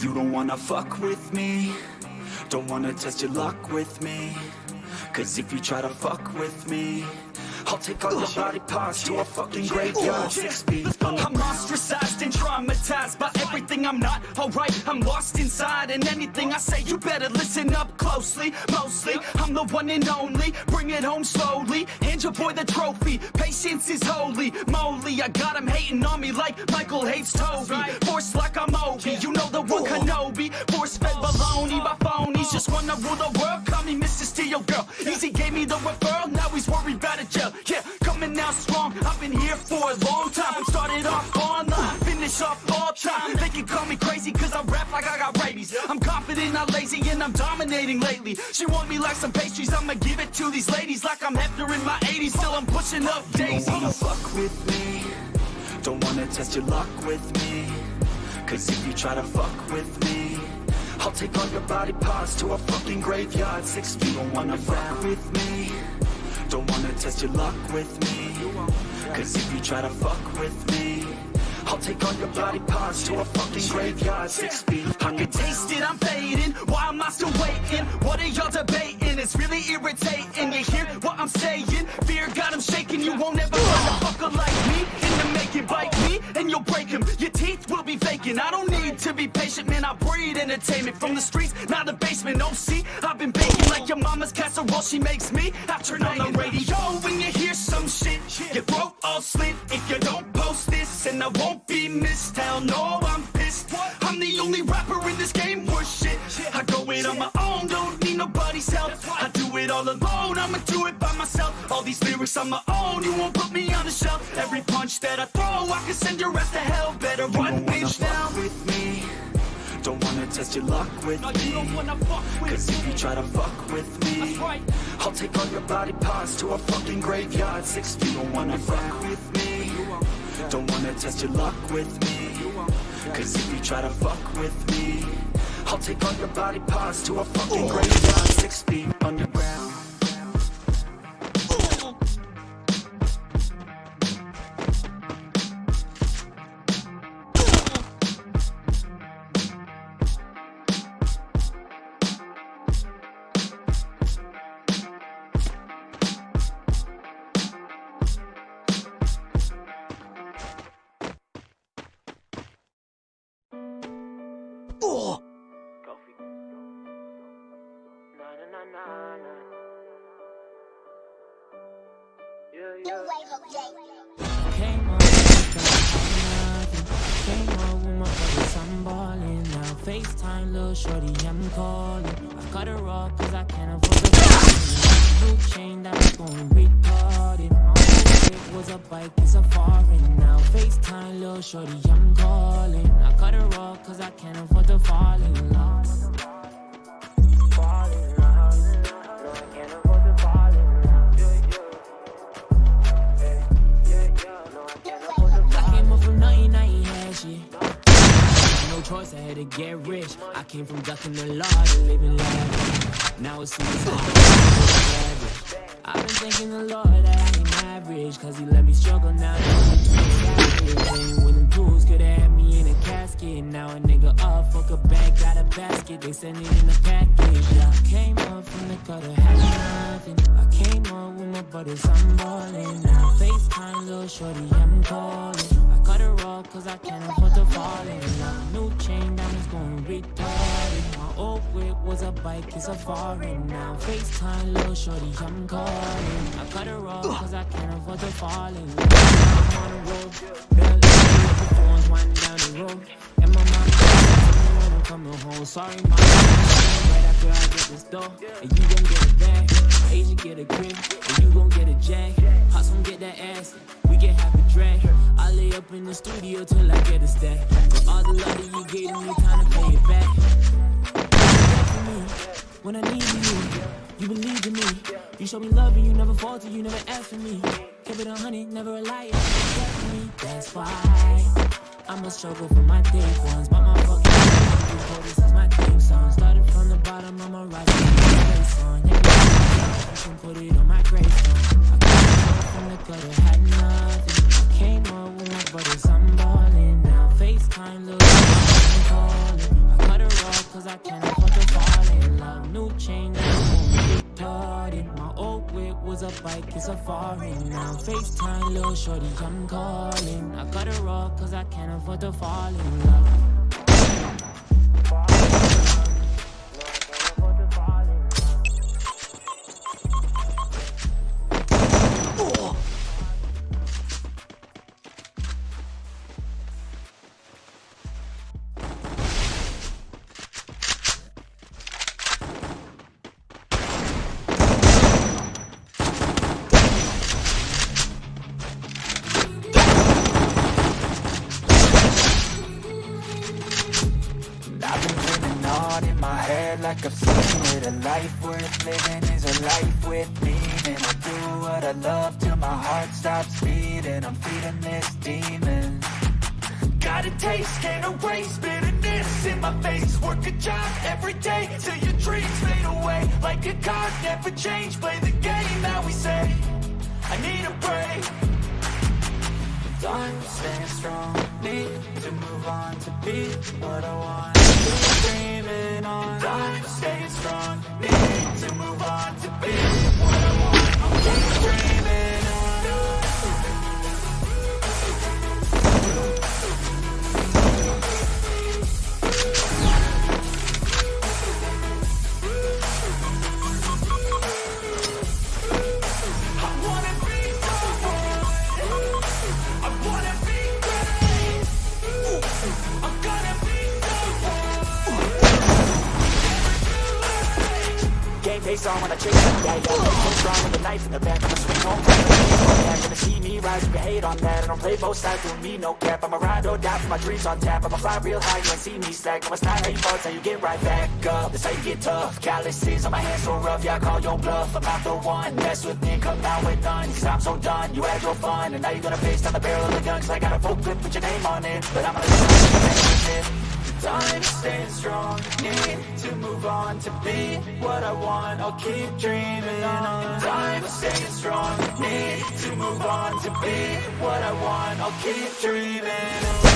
You don't wanna fuck with me. Don't wanna test your luck with me. Cause if you try to fuck with me I'll take all your body parts to a fucking graveyard Six feet under I'm ostracized and traumatized by everything I'm not alright. I'm lost inside, and anything I say, you better listen up closely. Mostly, I'm the one and only. Bring it home slowly. Hand your boy the trophy. Patience is holy. Moly, I got him hating on me like Michael hates Toby. Force like I'm Obi. You know the one Kenobi. Force fed baloney by phonies. Just wanna rule the world. Call me Mr. Steel Girl. Easy gave me the referral. Now he's worried about They can call me crazy cause I rap like I got rabies. I'm confident, not lazy, and I'm dominating lately. She want me like some pastries, I'ma give it to these ladies like I'm Hefner in my 80s. Still I'm pushing up daisies Don't wanna fuck with me Don't wanna test your luck with me Cause if you try to fuck with me I'll take all your body parts to a fucking graveyard Six feet, don't wanna fuck with me Don't wanna test your luck with me Cause if you try to fuck with me I'll take all your body parts to a fucking graveyard Six feet I can taste it, I'm fading. Why am I still waiting? What are y'all debating? It's really irritating. You hear what I'm saying? Fear got him shaking. You won't ever find a fucker like me in the making. Bite me and you'll break him. Your teeth will be vacant. I don't need to be patient, man. I breed entertainment from the streets, not the basement. No, see, I've been baking like your mama's casserole. She makes me. I turn on the radio when you hear some shit. Your throat all slit if you don't this, and I won't be missed. Hell no, I'm pissed. I'm the only rapper in this game worth shit. I go it on my own, don't need nobody's help. I do it all alone, I'ma do it by myself. All these lyrics on my own, you won't put me on the shelf. Every punch that I throw, I can send your ass to hell. Better run, Don't wanna bitch, now. with me Don't wanna test your luck with No, you me don't wanna fuck with Cause if you try to fuck with me right. I'll take all your body parts to a fucking graveyard Six you don't wanna fuck with me Don't wanna test your luck with me. Cause if you try to fuck with me I'll take all your body parts to a fucking graveyard. Six feet underground Came up with nothing. Came up with my brothers, I'm ballin' now. FaceTime, little shorty, I'm calling. I cut her off cause I can't afford the phone. New chain that was going retarded. My whole it was a bike, it's a foreign now. FaceTime, little shorty, I'm calling. I cut her off cause I can't afford the fall in love. Get rich. I came from ducking the law to living lavish. Now it's super hard. I've been thanking the Lord that I ain't average. Cause he let me struggle now. Could have me in a casket. Now a nigga up, fuck a bag, got a basket. They send it in a package. Yeah. Came up from the gutter, had nothing. I came up with my brothers, I'm ballin' now. FaceTime, little shorty, I'm calling. Off cause I can't afford to fall in love. New chain diamonds going retarded. My old whip was a bike, it's a foreign now. FaceTime, little shorty, I'm calling. I cut her off cause I can't afford to fall in love. I'm on the road, barely the phones winding down the road. I'm coming home. Sorry, mom. Right after I get this dough, and you gon' get a bag. Asian get a crib, and you gon' get a jag. Hot some get that ass, we get half a drag. I lay up in the studio till I get a stack. For all the love that you gave me, time to pay it back. When I need you, you believe in me. You show me love and you never falter, you never ask for me. Keep it a hundred, never a liar. That's why I'ma struggle for my day ones. But my cause I can't afford to fall in love. New chain, retarded My old whip was a bike, it's a foreign Now. FaceTime, little shorty, I'm calling. I got her off cause I can't afford to fall in love. I've been dreaming on in my head like I've seen it A life worth living is a life with meaning. I do what I love till my heart stops beating. I'm feeding this demon. Got a taste, can't erase bitterness in my face. Work a job every day till your dreams fade away. Like a card, never change, play the game that we say. I need a break. I'm staying strong, need to move on to be what I want dreaming on. I'm staying strong, need to move on face on when I chase that, yeah, yeah So strong with a knife in the back, I'ma swing home. Yeah, Gonna see me rise, you can hate on that. I don't play both sides, doing me no cap. I'ma ride or die for my dreams on tap. I'ma fly real high, you ain't see me slack. No, it's not how you fall, it's how you get right back up. That's how you get tough, calluses on my hands so rough. Yeah, I call your bluff, I'm not the one. Mess with me, come out with none. Cause I'm so done, you had your fun. And now you're gonna face down the barrel of the gun Cause I got a full clip put your name on it. But I'm gonna Time staying strong, to move on to be what I want. I'll keep dreaming on. Time staying strong, need to move on to be what I want. I'll keep dreaming on.